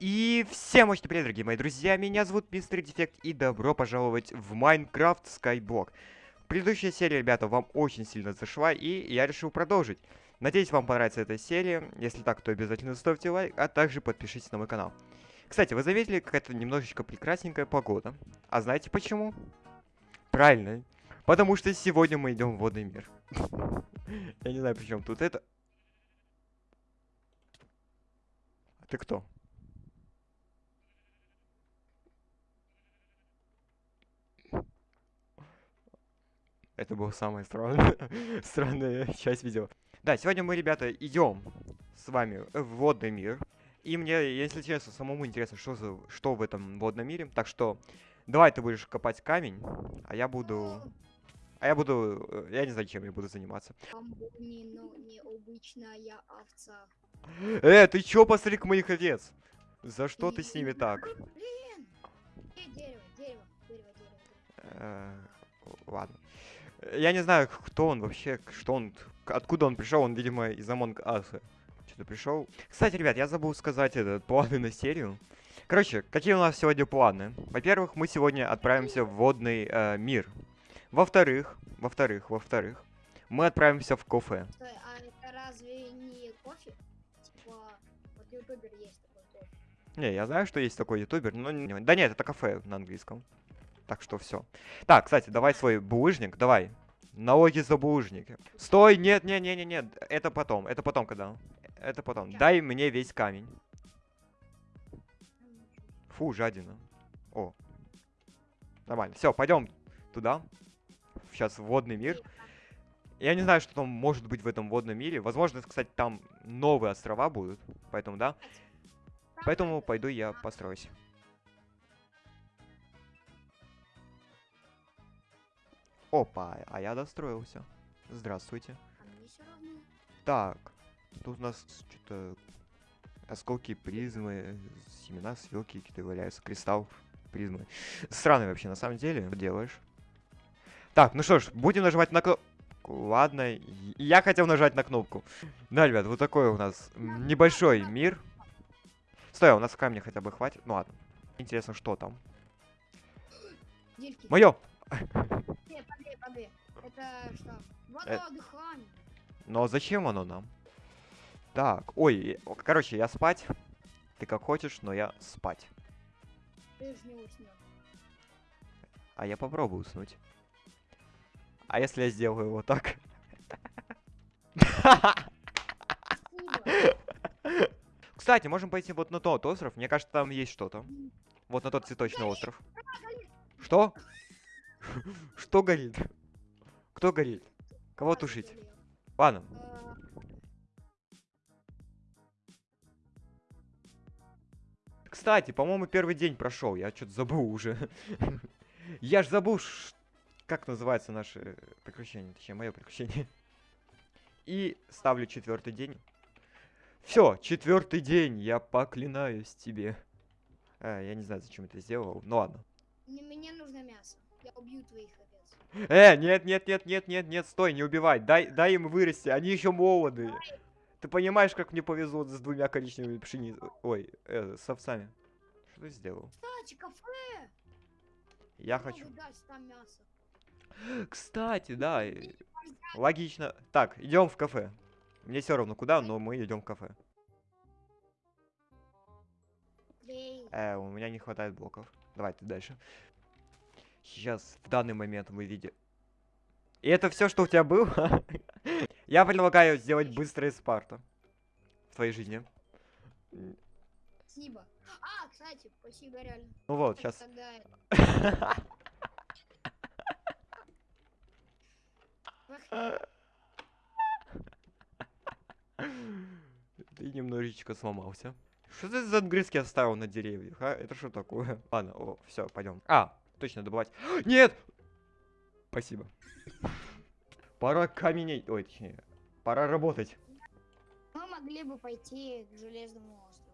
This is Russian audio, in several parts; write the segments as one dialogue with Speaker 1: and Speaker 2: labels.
Speaker 1: И всем очень привет, дорогие мои друзья, меня зовут Мистер Дефект, и добро пожаловать в Майнкрафт Skyblock. Предыдущая серия, ребята, вам очень сильно зашла, и я решил продолжить. Надеюсь, вам понравится эта серия, если так, то обязательно ставьте лайк, а также подпишитесь на мой канал. Кстати, вы заметили, какая-то немножечко прекрасненькая погода. А знаете почему? Правильно, потому что сегодня мы идем в водный мир. Я не знаю, при чем тут это. Ты кто? Это была самая странная, странная часть видео. Да, сегодня мы, ребята, идем с вами в водный мир. И мне, если честно, самому интересно, что, за, что в этом водном мире. Так что, давай ты будешь копать камень, а я буду... А я буду... э, Я не знаю, чем я буду заниматься.
Speaker 2: Амбуни, но необычная овца.
Speaker 1: Э, ты чё, посмотри моих овец? За что ты с ними так?
Speaker 2: Блин! Э, дерево, дерево, дерево, дерево.
Speaker 1: Э, Ладно. Я не знаю, кто он вообще, что он, откуда он пришел. Он, видимо, из Among Us. Что-то пришел. Кстати, ребят, я забыл сказать этот планы на серию. Короче, какие у нас сегодня планы? Во-первых, мы сегодня отправимся в водный э, мир. Во-вторых, во-вторых, во-вторых, мы отправимся в кафе.
Speaker 2: Стой, а это разве не кофе? Типа, вот ютубер есть такой кофе.
Speaker 1: Не, я знаю, что есть такой ютубер, но... Да нет, это кафе на английском. Так что все. Так, кстати, давай свой булыжник, давай. Налоги за булыжники. Стой, нет, нет, нет, нет, нет. Это потом, это потом, когда? Это потом. Дай мне весь камень. Фу, жадина. О. Нормально. Все, пойдем туда. Сейчас в водный мир. Я не знаю, что там может быть в этом водном мире. Возможно, кстати, там новые острова будут. Поэтому, да. Поэтому пойду я построюсь. Опа, а я достроился. Здравствуйте.
Speaker 2: А мне все равно.
Speaker 1: Так, тут у нас что-то осколки призмы, семена, свелки какие-то валяются, кристалл призмы. Странно вообще, на самом деле, что делаешь. Так, ну что ж, будем нажимать на кнопку. Ладно, я хотел нажать на кнопку. Да, ребят, вот такой у нас небольшой мир. Стой, а у нас камня хотя бы хватит. Ну ладно. Интересно, что там. Мое!
Speaker 2: Погоди. Это что?
Speaker 1: Э.
Speaker 2: Вода дыхание.
Speaker 1: Но зачем оно нам? Так, ой, э, короче, я спать. Ты как хочешь, но я спать.
Speaker 2: Ты же не уснешь.
Speaker 1: А я попробую уснуть. А если я сделаю вот так? Кстати, можем пойти вот на тот остров. Мне кажется, там есть что-то. Вот на тот цветочный остров. Что? Что горит? Кто горит? Кого тушить? Ладно. Кстати, по-моему, первый день прошел. Я что-то забыл уже. Я ж забыл, как называется наше приключение. Точнее, мое приключение. И ставлю четвертый день. Все, четвертый день, я поклинаюсь тебе. Э, я не знаю, зачем это сделал. Ну ладно.
Speaker 2: не- Мне нужно мясо. Я убью твоих овец.
Speaker 1: Э, нет, нет, нет, нет, нет, нет, стой, не убивай. Дай, дай им вырасти, они еще молоды. Ты понимаешь, как мне повезло с двумя коричневыми пшениц... Ой, э, с овцами. Что ты сделал?
Speaker 2: Кстати, кафе!
Speaker 1: Я
Speaker 2: Могу
Speaker 1: хочу...
Speaker 2: дать там мясо.
Speaker 1: Кстати, да, э, логично. Так, идем в кафе. Мне все равно куда, но мы идем в кафе. Э, у меня не хватает блоков. Давайте дальше. Сейчас, в данный момент мы видим... И это все, что у тебя было? Я предлагаю сделать быстрое Спарта в твоей жизни.
Speaker 2: Спасибо. А, кстати, спасибо реально.
Speaker 1: Ну вот, сейчас.
Speaker 2: Тогда
Speaker 1: Ты немножечко сломался. Что ты за отгрызки оставил на деревьях, а? Это что такое? Ладно, о, все, пойдем. А, точно добывать. Нет! Спасибо. Пора каменей. Ой, точнее. Пора работать.
Speaker 2: мы могли бы пойти к Железному острову.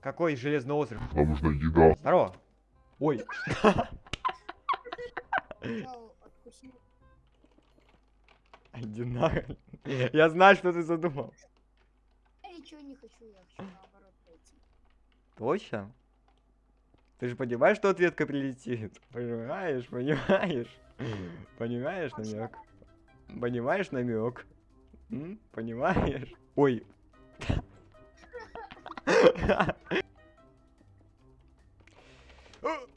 Speaker 1: Какой железный остров?
Speaker 3: Нам нужна еда.
Speaker 1: Здорово. Ой. Нахрен. Я знаю, что ты задумал.
Speaker 2: Я ничего не хочу, я хочу наоборот пойти.
Speaker 1: Точно? Ты же понимаешь, что ответка прилетит? Понимаешь, понимаешь? Понимаешь намек? Понимаешь намек? Понимаешь? Ой.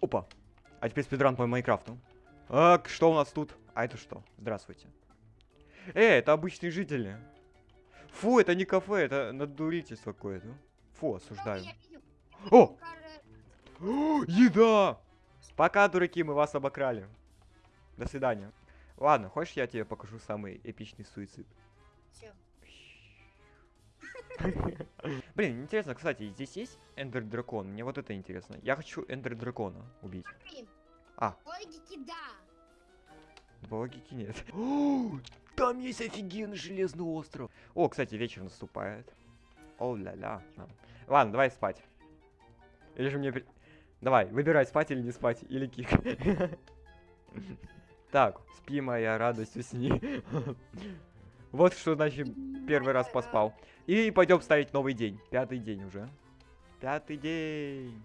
Speaker 1: Опа. А теперь спидран по Майнкрафту. Так, что у нас тут? А это что? Здравствуйте. Эй, это обычные жители. Фу, это не кафе, это надурительство какое-то. Фу, осуждаю. О! О, Еда! Пока, дураки, мы вас обокрали. До свидания. Ладно, хочешь я тебе покажу самый эпичный суицид? Блин, интересно, кстати, здесь есть эндер дракон? Мне вот это интересно. Я хочу эндер дракона убить. А.
Speaker 2: Логики да.
Speaker 1: По логике нет. О, Там есть офигенный железный остров. О, кстати, вечер наступает. О ля ля. Ладно, давай спать. Или же мне... Давай, выбирай, спать или не спать. Или кик. Так, спи, моя радость, усни. Вот что значит первый раз поспал. И пойдем ставить новый день. Пятый день уже. Пятый день.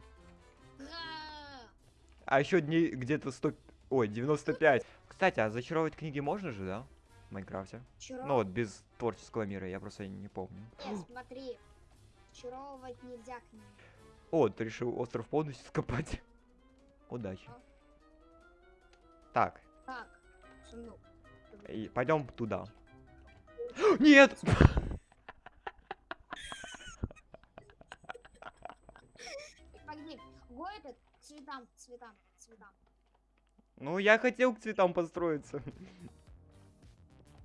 Speaker 1: А еще дней где-то 100... Ой, 95. Кстати, а зачаровывать книги можно же, да? В Майнкрафте. Ну вот, без творческого мира, я просто не помню.
Speaker 2: Нет, смотри. Чаровывать нельзя к ним.
Speaker 1: О, ты решил остров полностью скопать. Удачи. Так,
Speaker 2: Так, сундук.
Speaker 1: пойдем туда. Нет!
Speaker 2: Погоди, го этот цветам, цветам, цветам.
Speaker 1: Ну, я хотел к цветам построиться.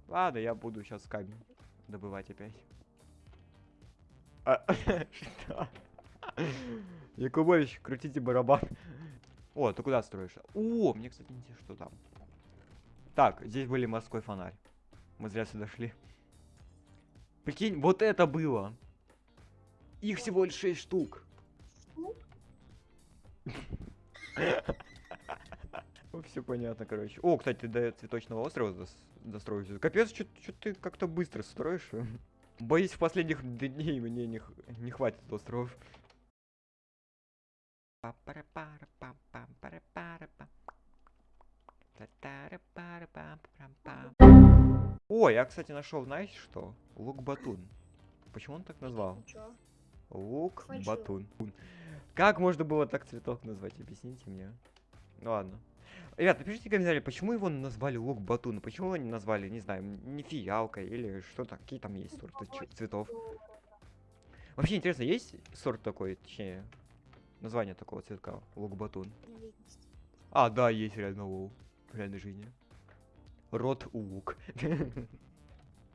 Speaker 1: Ладно, я буду сейчас камень добывать опять. А, что? Якубович, крутите барабан. О, ты куда строишь? О, мне, кстати, интересно, что там. Так, здесь были морской фонарь. Мы зря сюда шли. Прикинь, вот это было. Их всего лишь 6 штук.
Speaker 2: Штук?
Speaker 1: Все понятно, короче. О, кстати, ты до цветочного острова дос-. Капец, что ты как-то быстро строишь. Боюсь, в последних дней мне не, не хватит островов. О, я, кстати, нашел, знаете что? Лук батун. Почему он так назвал?
Speaker 2: Ничего.
Speaker 1: Лук
Speaker 2: Хочу.
Speaker 1: батун. Как можно было так цветок назвать? Объясните мне. Ну ладно. Ребят, напишите в комментариях, почему его назвали лук батун? Почему его не назвали, не знаю, не фиалкой или что-то, какие там есть сорты цветов? Вообще интересно, есть сорт такой, точнее, название такого цветка, лук батун?
Speaker 2: Разновидность.
Speaker 1: А, да, есть реально лол в реальной жизни. Рот лук.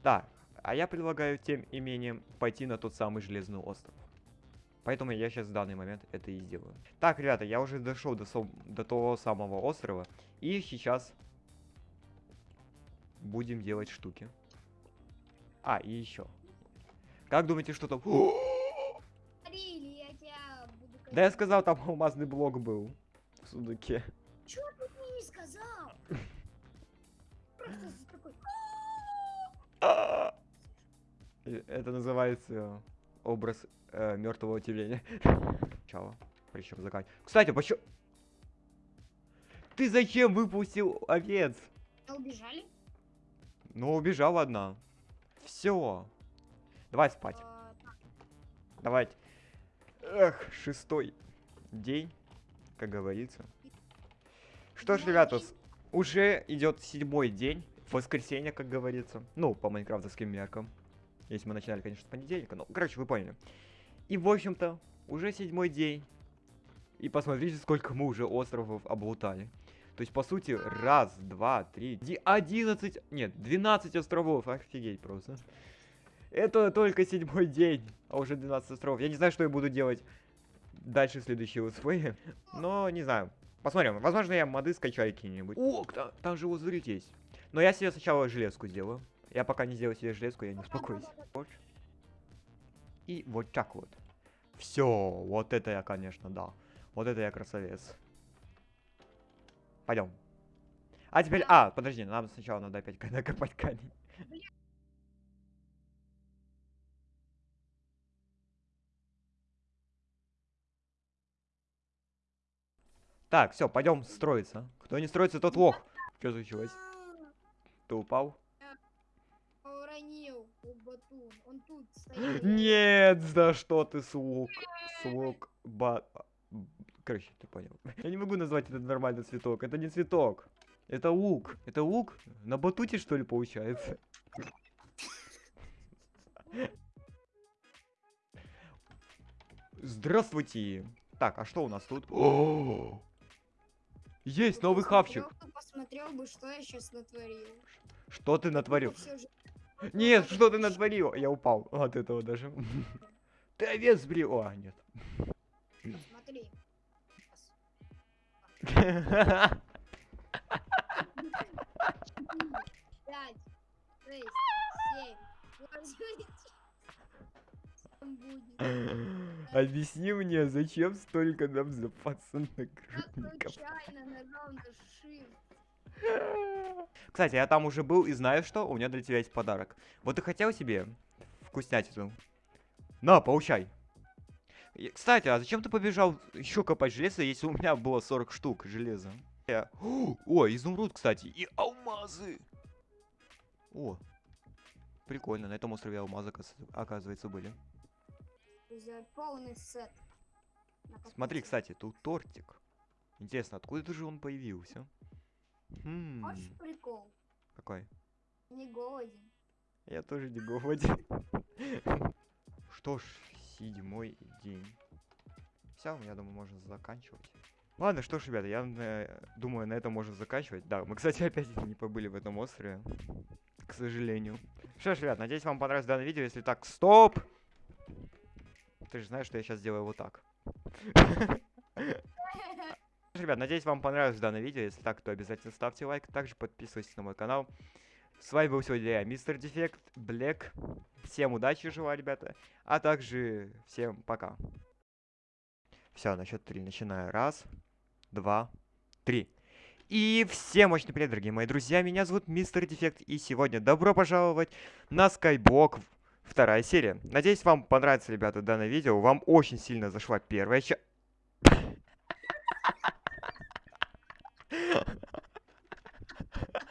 Speaker 1: Так, а я предлагаю тем имением пойти на тот самый железный остров. Поэтому я сейчас в данный момент это и сделаю. Так, ребята, я уже дошел до, сом- до того самого острова. И сейчас будем делать штуки. А, и еще. Как думаете, что там? Да я сказал, там алмазный блок был в сундуке.
Speaker 2: Чё ты мне не сказал? Просто за такой...
Speaker 1: Э, Это называется образ мертвого тюленя. Чао. Причем закат. Кстати, почему... Ты зачем выпустил овец?
Speaker 2: А убежали?
Speaker 1: Ну, убежала одна. Все. Давай спать.
Speaker 2: А,
Speaker 1: Давайте. Эх, шестой день, как говорится. Что ж, ребята, уже идет седьмой день, воскресенье, как говорится. Ну, по майнкрафтовским меркам. Если мы начинали, конечно, с понедельника. Ну, короче, вы поняли. И, в общем-то, уже седьмой день. И посмотрите, сколько мы уже островов облутали. То есть, по сути, раз, два, три, ди- одиннадцать, нет, двенадцать островов. Офигеть просто. Это только седьмой день, а уже 12 островов. Я не знаю, что я буду делать дальше в следующие летсплеи. Но не знаю. Посмотрим. Возможно, я моды скачаю какие-нибудь. О, та- там же лазурит есть. Но я себе сначала железку сделаю. Я пока не сделаю себе железку, я не успокоюсь. Вот. И вот так вот. Все, вот это я, конечно, да. Вот это я красавец. Пойдем. А теперь, а, подожди, нам сначала надо опять накопать камень. Так, все, пойдем строиться. Кто не строится, тот лох. Что случилось? Ты упал?
Speaker 2: Уронил батун. Он тут стоит.
Speaker 1: Нет, за что ты слуг? Слуг ба... Короче, ты понял. Я не могу назвать это нормальный цветок. Это не цветок. Это лук. Это лук? На батуте, что ли, получается? Здравствуйте. Так, а что у нас тут? О! Есть новый хавчик.
Speaker 2: Бы- Посмотрел бы, что я сейчас натворил.
Speaker 1: Что ты натворил? Нет, что ты натворил? Я упал от этого даже. Ты овец сбрил. О, нет.
Speaker 2: Смотри. Пять, шесть, семь, восемь. Будет.
Speaker 1: Объясни мне, зачем столько нам запаса нагрудников? Кстати, я там уже был и знаю, что у меня для тебя есть подарок. Вот ты хотел себе вкуснятину? На, получай. И, Кстати, а зачем ты побежал еще копать железо, если у меня было 40 штук железа? О, изумруд, кстати, и алмазы. О, прикольно, на этом острове алмазы, оказывается- оказывается,
Speaker 2: Друзья, полный сет.
Speaker 1: Смотри, кстати, тут тортик. Интересно, откуда же он появился? Хм,
Speaker 2: Хочешь прикол?
Speaker 1: какой?
Speaker 2: Не голоден.
Speaker 1: Я тоже не голоден. Что ж, седьмой день. Все, я думаю, можно заканчивать. Ладно, что ж, ребята, я э, думаю, на этом можно заканчивать. Да, мы, кстати, опять не побыли в этом острове. К сожалению. Что ж, ребят, надеюсь, вам понравилось данное видео. Если так, стоп! Ты же знаешь, что я сейчас сделаю вот так. Ребят, надеюсь, вам понравилось данное видео. Если так, то обязательно ставьте лайк. Также подписывайтесь на мой канал. С вами был сегодня я, Мистер Дефект, Блэк. Всем удачи желаю, ребята. А также всем пока. Все, на счет три начинаю. Раз, два, три. И всем мощный привет, дорогие мои друзья. Меня зовут Мистер Дефект. И сегодня добро пожаловать на Skyblock вторая серия. Надеюсь, вам понравится, ребята, данное видео. Вам очень сильно зашла первая часть.